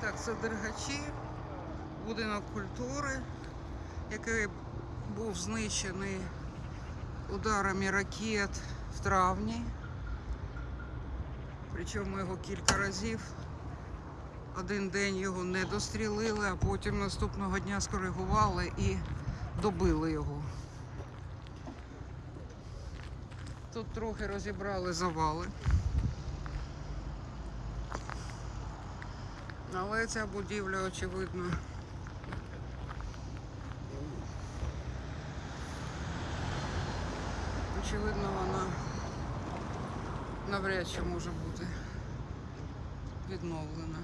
Так, це Дергачі, будинок культури, який був знищений ударами ракет в травні. Причому його кілька разів. Один день його не дострілили, а потім наступного дня скоригували і добили його. Тут трохи розібрали завали. Але ця будівля, очевидно, очевидно, вона навряд чи може бути відновлена.